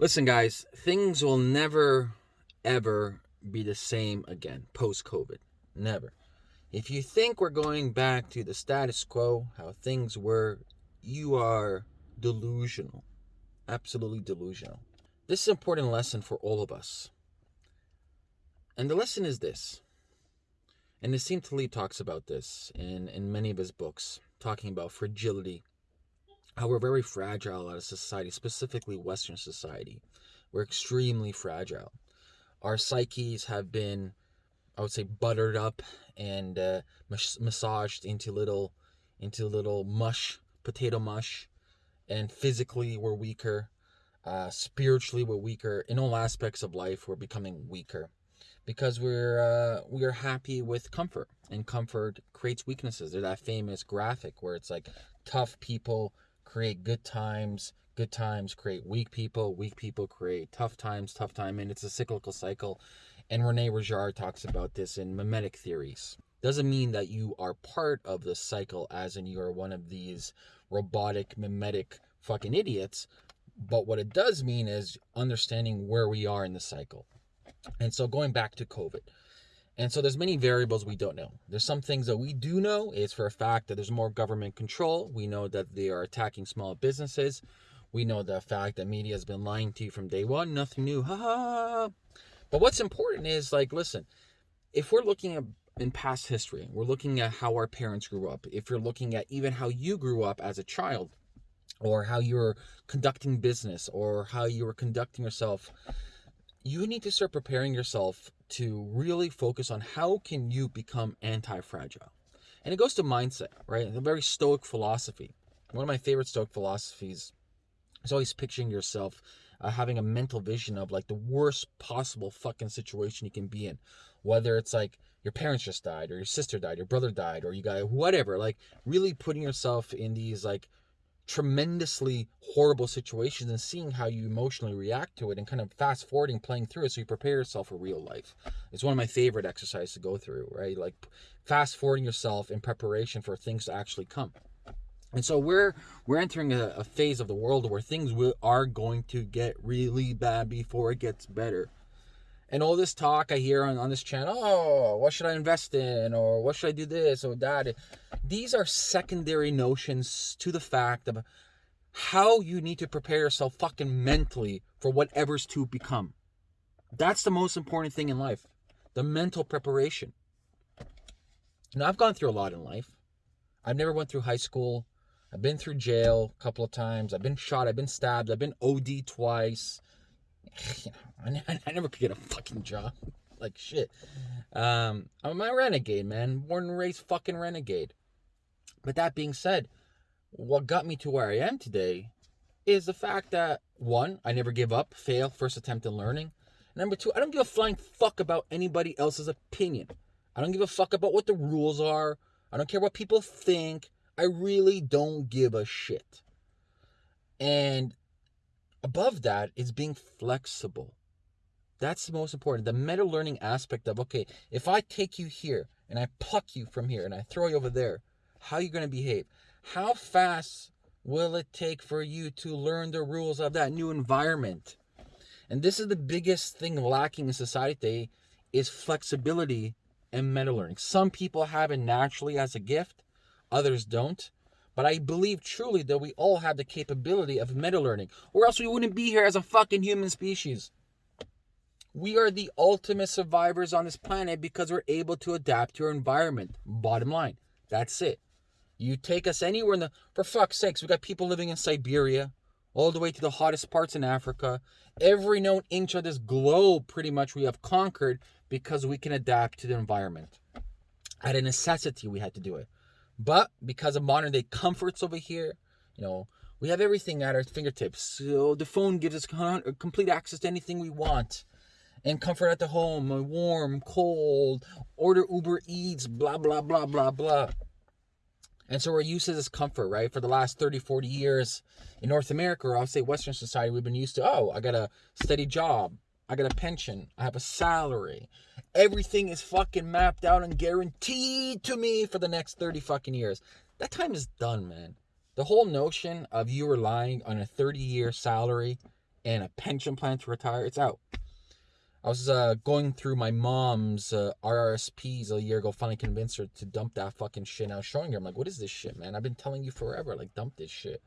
Listen, guys, things will never, ever be the same again post COVID. Never. If you think we're going back to the status quo, how things were, you are delusional. Absolutely delusional. This is an important lesson for all of us. And the lesson is this. And Nassim Taleb talks about this in, in many of his books, talking about fragility how we're very fragile as a society, specifically Western society. We're extremely fragile. Our psyches have been, I would say, buttered up and uh, massaged into little, into little mush, potato mush, and physically we're weaker. Uh, spiritually, we're weaker. In all aspects of life, we're becoming weaker because we're uh, we are happy with comfort, and comfort creates weaknesses. There's that famous graphic where it's like tough people create good times. Good times create weak people. Weak people create tough times. Tough time, and it's a cyclical cycle. And Rene Girard talks about this in mimetic theories. Doesn't mean that you are part of the cycle, as in you are one of these robotic, mimetic fucking idiots. But what it does mean is understanding where we are in the cycle. And so going back to COVID, and so there's many variables we don't know. There's some things that we do know is for a fact that there's more government control. We know that they are attacking small businesses. We know the fact that media has been lying to you from day one. Nothing new. Ha ha. But what's important is like, listen, if we're looking at in past history, we're looking at how our parents grew up. If you're looking at even how you grew up as a child, or how you're conducting business, or how you were conducting yourself, you need to start preparing yourself to really focus on how can you become anti-fragile. And it goes to mindset, right? A very stoic philosophy. One of my favorite stoic philosophies is always picturing yourself uh, having a mental vision of like the worst possible fucking situation you can be in. Whether it's like your parents just died or your sister died, your brother died, or you got whatever, like really putting yourself in these like tremendously horrible situations and seeing how you emotionally react to it and kind of fast forwarding playing through it so you prepare yourself for real life. It's one of my favorite exercises to go through right? Like fast forwarding yourself in preparation for things to actually come. And so we're we're entering a, a phase of the world where things will, are going to get really bad before it gets better and all this talk I hear on, on this channel, oh, what should I invest in? Or what should I do this or that? These are secondary notions to the fact of how you need to prepare yourself fucking mentally for whatever's to become. That's the most important thing in life. The mental preparation. Now I've gone through a lot in life. I've never went through high school. I've been through jail a couple of times. I've been shot. I've been stabbed. I've been OD twice. I, I never could get a fucking job. Like shit. Um, I'm a renegade, man. Born and raised fucking renegade. But that being said, what got me to where I am today is the fact that one, I never give up, fail, first attempt in learning. Number two, I don't give a flying fuck about anybody else's opinion. I don't give a fuck about what the rules are. I don't care what people think. I really don't give a shit. And above that is being flexible. That's the most important. The meta learning aspect of, okay, if I take you here and I pluck you from here and I throw you over there, how are you going to behave? How fast will it take for you to learn the rules of that new environment? And this is the biggest thing lacking in society today is flexibility and meta learning. Some people have it naturally as a gift, others don't. But I believe truly that we all have the capability of meta learning, or else we wouldn't be here as a fucking human species. We are the ultimate survivors on this planet because we're able to adapt to our environment. Bottom line. That's it. You take us anywhere in the for fuck's sakes, we got people living in Siberia, all the way to the hottest parts in Africa. Every known inch of this globe pretty much we have conquered because we can adapt to the environment. At a necessity we had to do it. But because of modern day comforts over here, you know, we have everything at our fingertips. So the phone gives us uh, complete access to anything we want and comfort at the home, uh, warm, cold, order Uber Eats, blah, blah, blah, blah, blah. And so we're used to this comfort, right? For the last 30, 40 years in North America, or I'll say Western society, we've been used to, oh, I got a steady job. I got a pension. I have a salary. Everything is fucking mapped out and guaranteed to me for the next 30 fucking years. That time is done, man. The whole notion of you relying on a 30 year salary and a pension plan to retire, it's out. I was uh, going through my mom's uh, RRSPs a year ago, finally convinced her to dump that fucking shit. And I was showing her, I'm like, what is this shit, man? I've been telling you forever, like, dump this shit.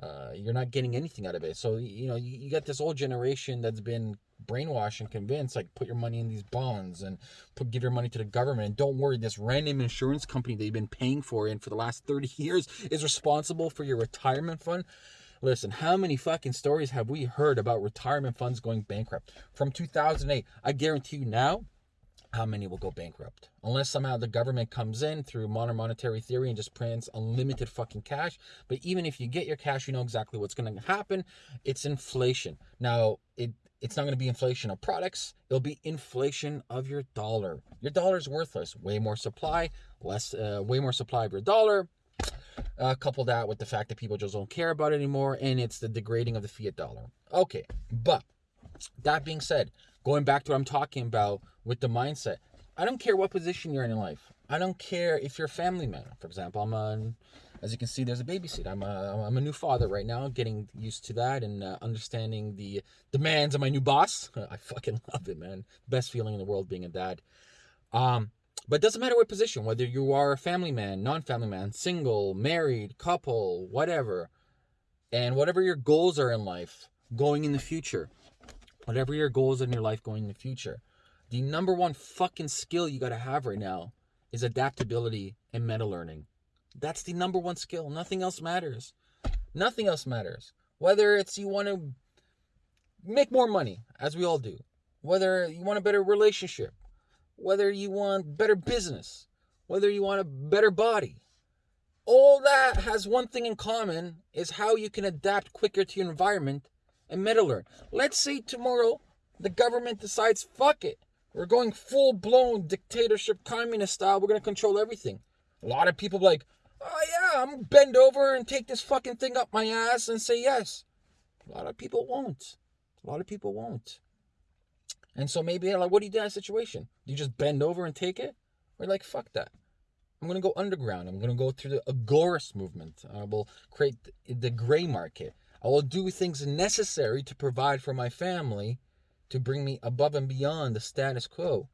Uh, you're not getting anything out of it. So, you know, you, you got this old generation that's been brainwashed and convince, like, put your money in these bonds and put give your money to the government. And don't worry, this random insurance company that you've been paying for and for the last 30 years is responsible for your retirement fund. Listen, how many fucking stories have we heard about retirement funds going bankrupt? From 2008, I guarantee you now, how many will go bankrupt? Unless somehow the government comes in through modern monetary theory and just prints unlimited fucking cash. But even if you get your cash, you know exactly what's going to happen. It's inflation. Now, it it's not going to be inflation of products. It'll be inflation of your dollar. Your dollar is worthless. Way more supply, less, uh, way more supply of your dollar, uh, couple that with the fact that people just don't care about it anymore, and it's the degrading of the fiat dollar. Okay, but that being said, going back to what I'm talking about with the mindset, I don't care what position you're in in life. I don't care if you're a family man. For example, I'm a, as you can see, there's a baby seat. I'm a, I'm a new father right now, getting used to that and uh, understanding the demands of my new boss. I fucking love it, man. Best feeling in the world being a dad. Um, but it doesn't matter what position, whether you are a family man, non family man, single, married, couple, whatever, and whatever your goals are in life going in the future, whatever your goals in your life going in the future, the number one fucking skill you got to have right now is adaptability and meta learning. That's the number one skill. Nothing else matters. Nothing else matters. Whether it's you want to make more money, as we all do, whether you want a better relationship, whether you want better business, whether you want a better body. All that has one thing in common is how you can adapt quicker to your environment and meta learn. Let's say tomorrow the government decides, fuck it, we're going full blown dictatorship, communist style, we're gonna control everything. A lot of people like, oh yeah, I'm bend over and take this fucking thing up my ass and say yes. A lot of people won't. A lot of people won't. And so maybe they're like, what do you do in that situation? Do you just bend over and take it? Or like, fuck that. I'm gonna go underground. I'm gonna go through the agorist movement. I will create the gray market. I will do things necessary to provide for my family to bring me above and beyond the status quo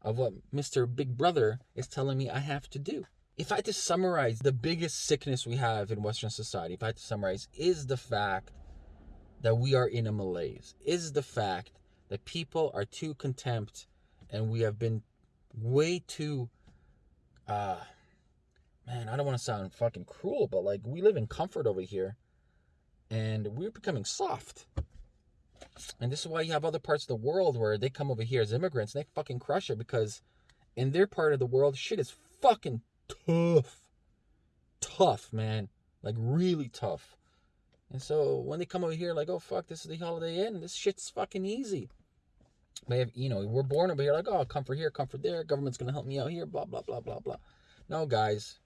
of what Mr. Big Brother is telling me I have to do. If I had to summarize the biggest sickness we have in Western society, if I had to summarize, is the fact that we are in a malaise, is the fact that people are too contempt and we have been way too uh man i don't want to sound fucking cruel but like we live in comfort over here and we're becoming soft. And this is why you have other parts of the world where they come over here as immigrants and they fucking crush it because in their part of the world shit is fucking tough tough man like really tough and so when they come over here like oh fuck this is the holiday inn this shit's fucking easy they have, you know, we're born over here like, oh, comfort here, comfort there. Government's gonna help me out here. Blah blah blah blah blah. No, guys.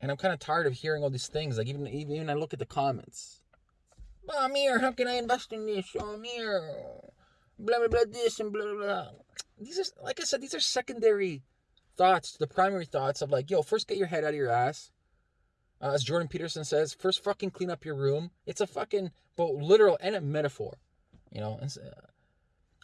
And I'm kind of tired of hearing all these things. Like even even, even I look at the comments. Oh, Amir, how can I invest in this? Oh, Amir, blah blah blah this and blah blah blah. These are like I said, these are secondary thoughts the primary thoughts of like, yo, first get your head out of your ass. Uh, as Jordan Peterson says, first fucking clean up your room. It's a fucking both literal and a metaphor, you know. And, uh,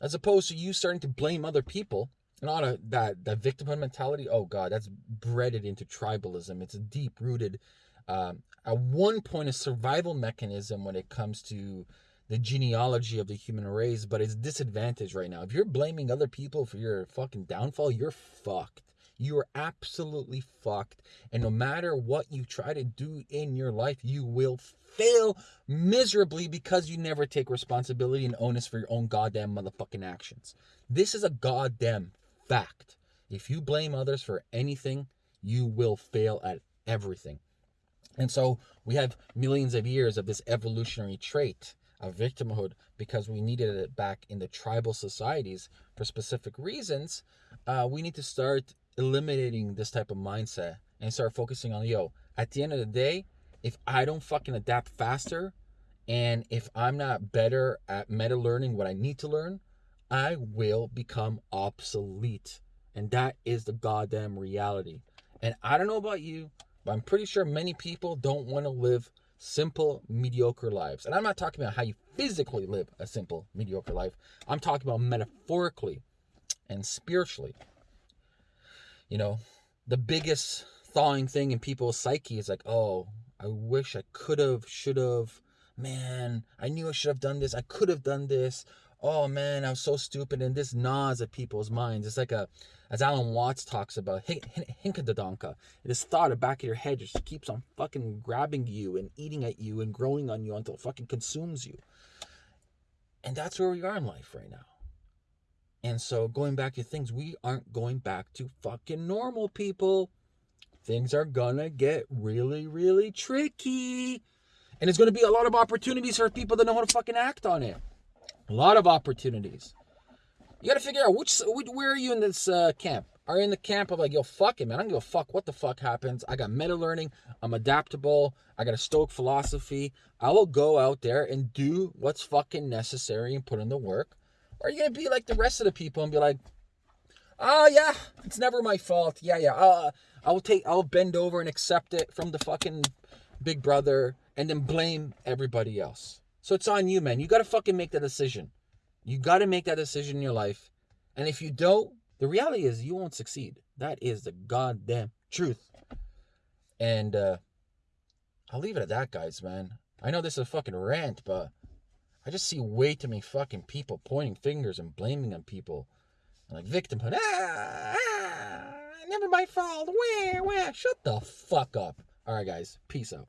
as opposed to you starting to blame other people and all that that victimhood mentality oh god that's bred into tribalism it's a deep rooted um, at one point a survival mechanism when it comes to the genealogy of the human race but it's disadvantaged right now if you're blaming other people for your fucking downfall you're fucked you are absolutely fucked and no matter what you try to do in your life you will fail miserably because you never take responsibility and onus for your own goddamn motherfucking actions. This is a goddamn fact. If you blame others for anything, you will fail at everything. And so we have millions of years of this evolutionary trait of victimhood because we needed it back in the tribal societies for specific reasons. Uh, we need to start eliminating this type of mindset and start focusing on yo, at the end of the day, if I don't fucking adapt faster and if I'm not better at meta learning what I need to learn, I will become obsolete. And that is the goddamn reality. And I don't know about you, but I'm pretty sure many people don't want to live simple, mediocre lives. And I'm not talking about how you physically live a simple, mediocre life. I'm talking about metaphorically and spiritually. You know, the biggest thawing thing in people's psyche is like, oh, I wish I could have, should have. Man, I knew I should have done this. I could have done this. Oh man, I was so stupid. And this gnaws at people's minds. It's like a, as Alan Watts talks about, hinkadadonka. This thought at the back of your head just keeps on fucking grabbing you and eating at you and growing on you until it fucking consumes you. And that's where we are in life right now. And so going back to things, we aren't going back to fucking normal people. Things are gonna get really, really tricky. And it's gonna be a lot of opportunities for people that know how to fucking act on it. A lot of opportunities. You gotta figure out which, which where are you in this uh, camp? Are you in the camp of like, yo, fuck it, man. I don't give a fuck what the fuck happens. I got meta learning. I'm adaptable. I got a stoic philosophy. I will go out there and do what's fucking necessary and put in the work. Or are you gonna be like the rest of the people and be like, oh yeah, it's never my fault. Yeah, yeah. Uh, I'll take. I'll bend over and accept it from the fucking big brother, and then blame everybody else. So it's on you, man. You got to fucking make that decision. You got to make that decision in your life. And if you don't, the reality is you won't succeed. That is the goddamn truth. And uh I'll leave it at that, guys, man. I know this is a fucking rant, but I just see way too many fucking people pointing fingers and blaming on people. Like victimhood. Ah, ah, never my fault. Where, where? Shut the fuck up. All right, guys. Peace out.